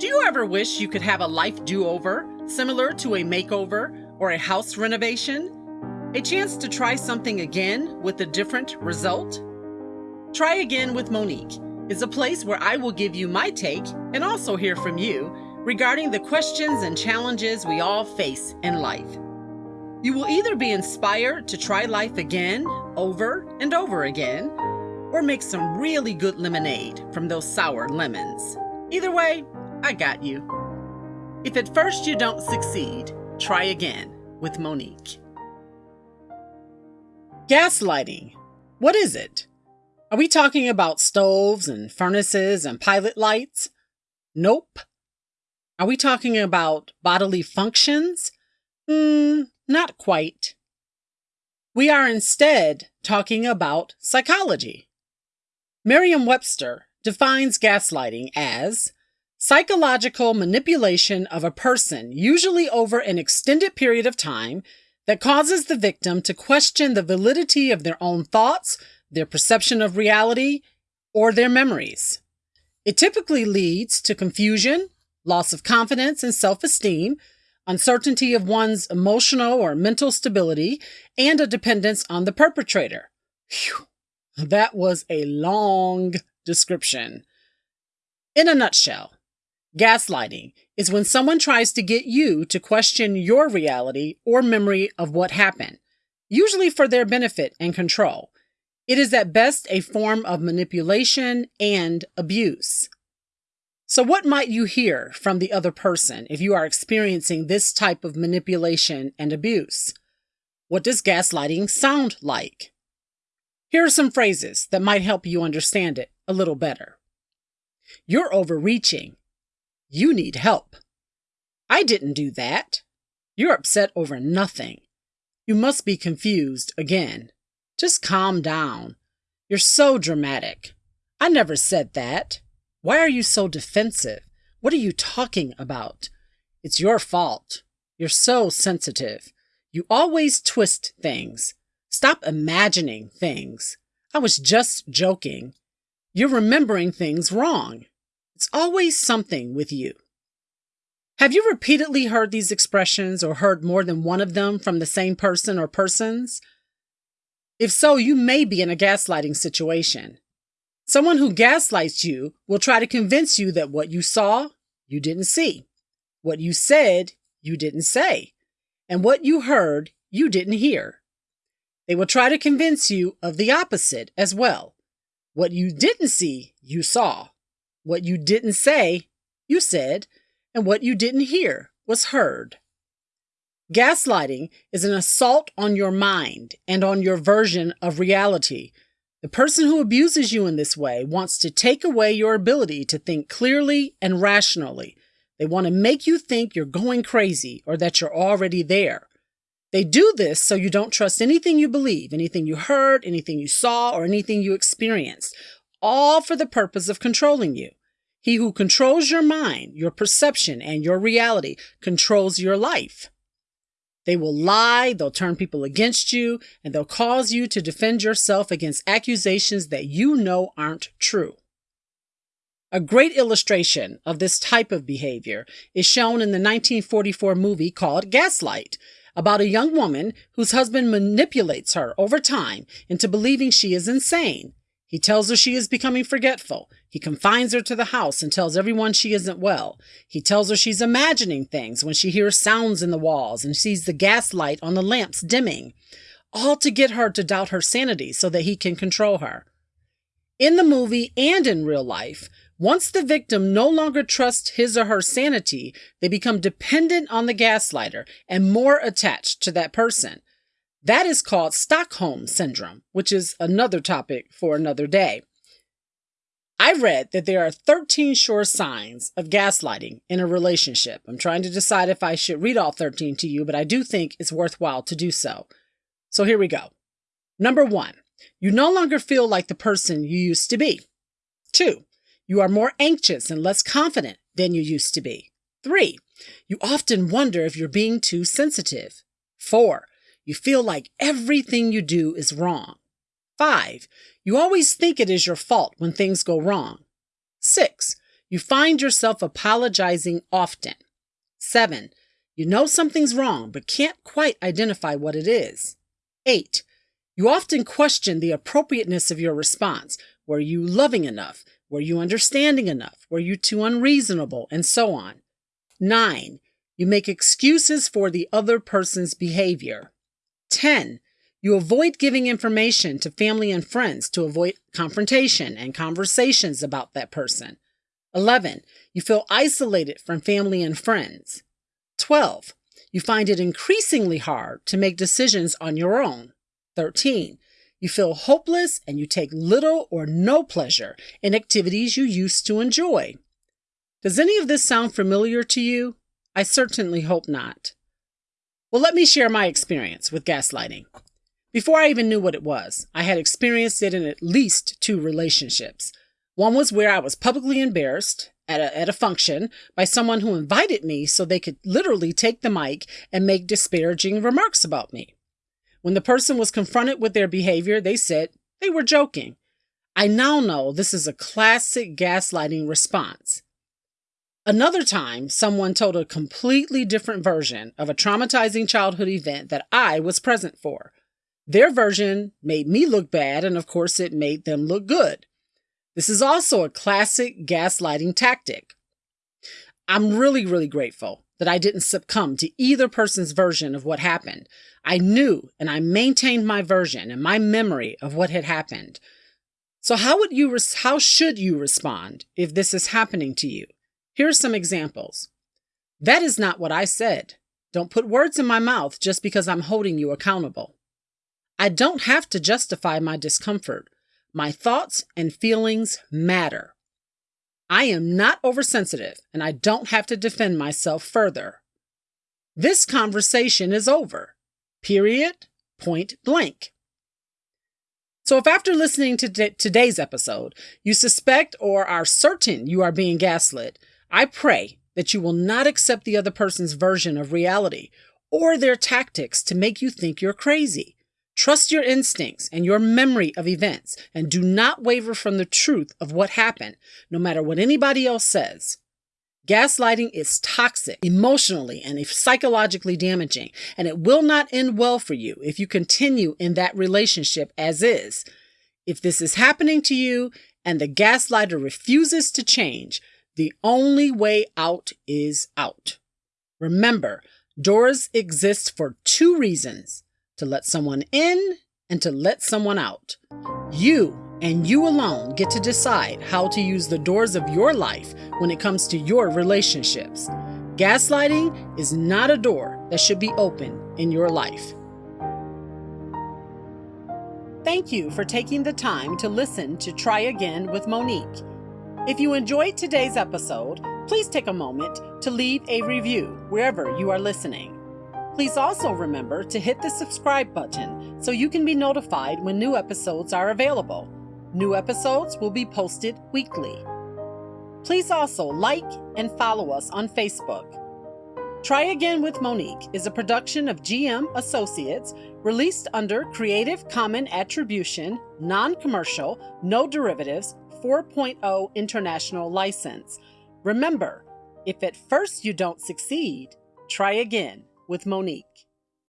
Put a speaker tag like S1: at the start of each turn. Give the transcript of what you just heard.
S1: Do you ever wish you could have a life do over, similar to a makeover or a house renovation? A chance to try something again with a different result? Try Again with Monique is a place where I will give you my take and also hear from you regarding the questions and challenges we all face in life. You will either be inspired to try life again, over and over again, or make some really good lemonade from those sour lemons. Either way, I got you. If at first you don't succeed, try again with Monique. Gaslighting. What is it? Are we talking about stoves and furnaces and pilot lights? Nope. Are we talking about bodily functions? Hmm, not quite. We are instead talking about psychology. Merriam Webster defines gaslighting as psychological manipulation of a person, usually over an extended period of time, that causes the victim to question the validity of their own thoughts, their perception of reality, or their memories. It typically leads to confusion, loss of confidence and self esteem, uncertainty of one's emotional or mental stability, and a dependence on the perpetrator. Whew, that was a long description. In a nutshell, Gaslighting is when someone tries to get you to question your reality or memory of what happened, usually for their benefit and control. It is at best a form of manipulation and abuse. So, what might you hear from the other person if you are experiencing this type of manipulation and abuse? What does gaslighting sound like? Here are some phrases that might help you understand it a little better. You're overreaching. You need help. I didn't do that. You're upset over nothing. You must be confused again. Just calm down. You're so dramatic. I never said that. Why are you so defensive? What are you talking about? It's your fault. You're so sensitive. You always twist things. Stop imagining things. I was just joking. You're remembering things wrong. It's always something with you. Have you repeatedly heard these expressions or heard more than one of them from the same person or persons? If so, you may be in a gaslighting situation. Someone who gaslights you will try to convince you that what you saw, you didn't see. What you said, you didn't say. And what you heard, you didn't hear. They will try to convince you of the opposite as well. What you didn't see, you saw. What you didn't say, you said, and what you didn't hear was heard. Gaslighting is an assault on your mind and on your version of reality. The person who abuses you in this way wants to take away your ability to think clearly and rationally. They want to make you think you're going crazy or that you're already there. They do this so you don't trust anything you believe, anything you heard, anything you saw, or anything you experienced, all for the purpose of controlling you. He who controls your mind, your perception, and your reality controls your life. They will lie, they'll turn people against you, and they'll cause you to defend yourself against accusations that you know aren't true. A great illustration of this type of behavior is shown in the 1944 movie called Gaslight, about a young woman whose husband manipulates her over time into believing she is insane he tells her she is becoming forgetful. He confines her to the house and tells everyone she isn't well. He tells her she's imagining things when she hears sounds in the walls and sees the gas light on the lamps dimming, all to get her to doubt her sanity so that he can control her. In the movie and in real life, once the victim no longer trusts his or her sanity, they become dependent on the gaslighter and more attached to that person. That is called Stockholm Syndrome, which is another topic for another day. I read that there are 13 sure signs of gaslighting in a relationship. I'm trying to decide if I should read all 13 to you, but I do think it's worthwhile to do so. So here we go. Number one, you no longer feel like the person you used to be. Two, you are more anxious and less confident than you used to be. Three, you often wonder if you're being too sensitive. Four, you feel like everything you do is wrong. Five, you always think it is your fault when things go wrong. Six, You find yourself apologizing often. 7. You know something's wrong but can't quite identify what it is. 8. You often question the appropriateness of your response. Were you loving enough? Were you understanding enough? Were you too unreasonable? And so on. 9. You make excuses for the other person's behavior. 10. You avoid giving information to family and friends to avoid confrontation and conversations about that person. 11. You feel isolated from family and friends. 12. You find it increasingly hard to make decisions on your own. 13. You feel hopeless and you take little or no pleasure in activities you used to enjoy. Does any of this sound familiar to you? I certainly hope not. Well, let me share my experience with gaslighting. Before I even knew what it was, I had experienced it in at least two relationships. One was where I was publicly embarrassed at a, at a function by someone who invited me so they could literally take the mic and make disparaging remarks about me. When the person was confronted with their behavior, they said they were joking. I now know this is a classic gaslighting response. Another time, someone told a completely different version of a traumatizing childhood event that I was present for. Their version made me look bad, and of course, it made them look good. This is also a classic gaslighting tactic. I'm really, really grateful that I didn't succumb to either person's version of what happened. I knew and I maintained my version and my memory of what had happened. So how would you how should you respond if this is happening to you? Here are some examples. That is not what I said. Don't put words in my mouth just because I'm holding you accountable. I don't have to justify my discomfort. My thoughts and feelings matter. I am not oversensitive and I don't have to defend myself further. This conversation is over. Period. Point blank. So, if after listening to today's episode, you suspect or are certain you are being gaslit, I pray that you will not accept the other person's version of reality or their tactics to make you think you're crazy. Trust your instincts and your memory of events and do not waver from the truth of what happened, no matter what anybody else says. Gaslighting is toxic, emotionally and psychologically damaging, and it will not end well for you if you continue in that relationship as is. If this is happening to you and the gaslighter refuses to change, the only way out is out. Remember, doors exist for two reasons to let someone in and to let someone out. You and you alone get to decide how to use the doors of your life when it comes to your relationships. Gaslighting is not a door that should be open in your life. Thank you for taking the time to listen to Try Again with Monique. If you enjoyed today's episode, please take a moment to leave a review wherever you are listening. Please also remember to hit the subscribe button so you can be notified when new episodes are available. New episodes will be posted weekly. Please also like and follow us on Facebook. Try Again with Monique is a production of GM Associates released under Creative Common Attribution, Non Commercial, No Derivatives 4.0 international license. Remember, if at first you don't succeed, try again with Monique.